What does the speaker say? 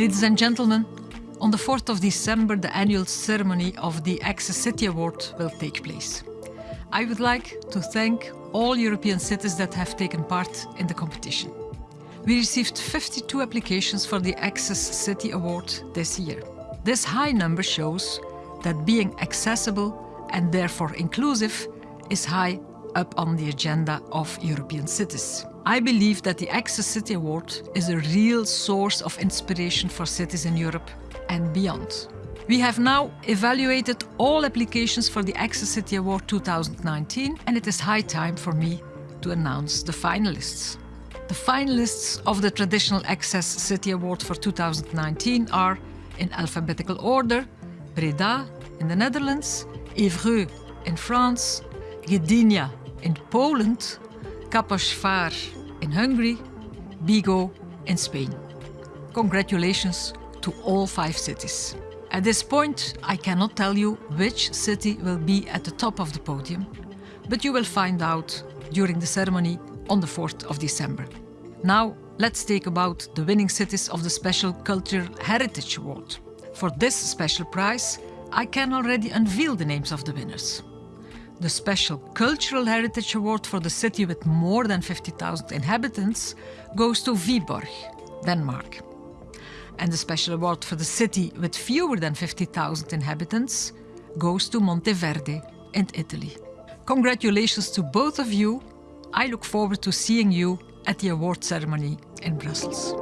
Ladies and gentlemen, on the 4th of December the annual ceremony of the Access City Award will take place. I would like to thank all European cities that have taken part in the competition. We received 52 applications for the Access City Award this year. This high number shows that being accessible and therefore inclusive is high up on the agenda of European cities. I believe that the Access City Award is a real source of inspiration for cities in Europe and beyond. We have now evaluated all applications for the Access City Award 2019 and it is high time for me to announce the finalists. The finalists of the Traditional Access City Award for 2019 are, in alphabetical order, Breda in the Netherlands, Évreux in France, Gdynia in Poland, Kaposvár in Hungary, Vigo in Spain. Congratulations to all five cities. At this point, I cannot tell you which city will be at the top of the podium, but you will find out during the ceremony on the 4th of December. Now, let's take about the winning cities of the Special Cultural Heritage Award. For this special prize, I can already unveil the names of the winners. The Special Cultural Heritage Award for the city with more than 50,000 inhabitants goes to Viborg, Denmark. And the Special Award for the city with fewer than 50,000 inhabitants goes to Monteverde in Italy. Congratulations to both of you. I look forward to seeing you at the award ceremony in Brussels.